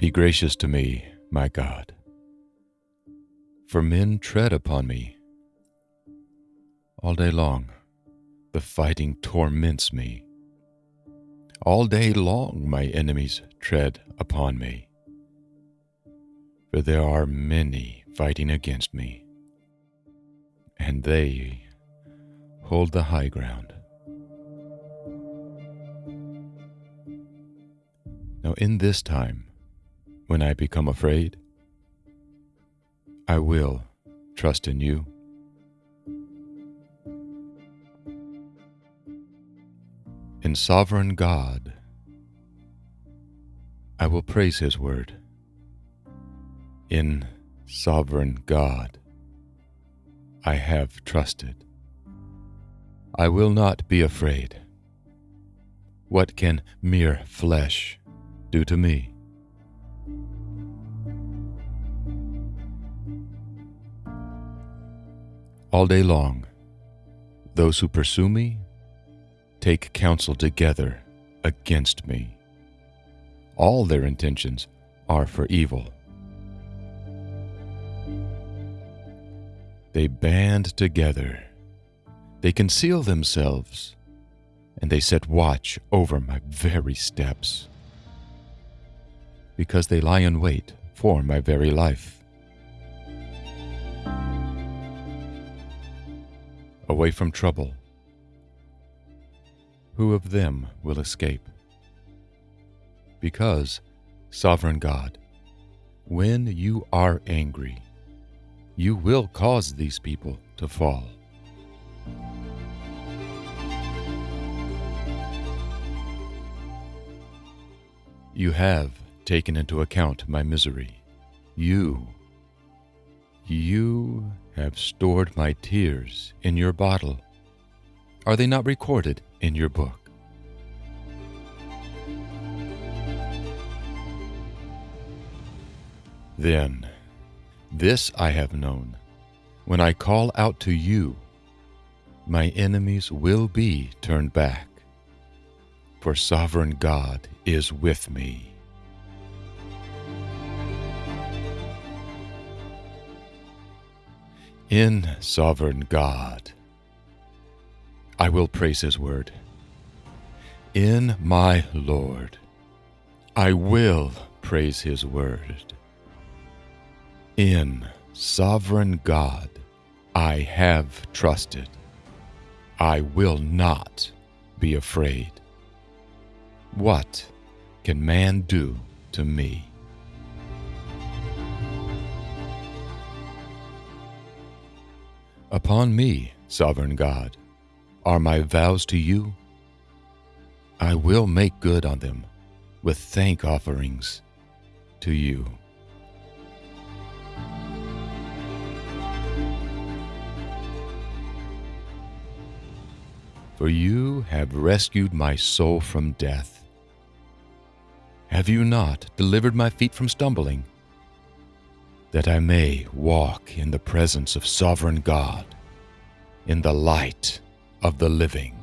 Be gracious to me, my God, for men tread upon me. All day long, the fighting torments me. All day long, my enemies tread upon me. For there are many fighting against me, and they hold the high ground. Now, in this time, when I become afraid, I will trust in you. In sovereign God, I will praise His word. In sovereign God, I have trusted. I will not be afraid. What can mere flesh do to me? All day long, those who pursue me take counsel together against me. All their intentions are for evil. They band together, they conceal themselves, and they set watch over my very steps. Because they lie in wait for my very life. Away from trouble, who of them will escape? Because, sovereign God, when you are angry, you will cause these people to fall. You have taken into account my misery. You, you have stored my tears in your bottle. Are they not recorded in your book? Then, this I have known. When I call out to you, my enemies will be turned back, for sovereign God is with me. In sovereign God, I will praise his word. In my Lord, I will praise his word. In sovereign God, I have trusted. I will not be afraid. What can man do to me? Upon me, sovereign God, are my vows to you. I will make good on them with thank offerings to you. For you have rescued my soul from death. Have you not delivered my feet from stumbling? That I may walk in the presence of sovereign God, in the light of the living.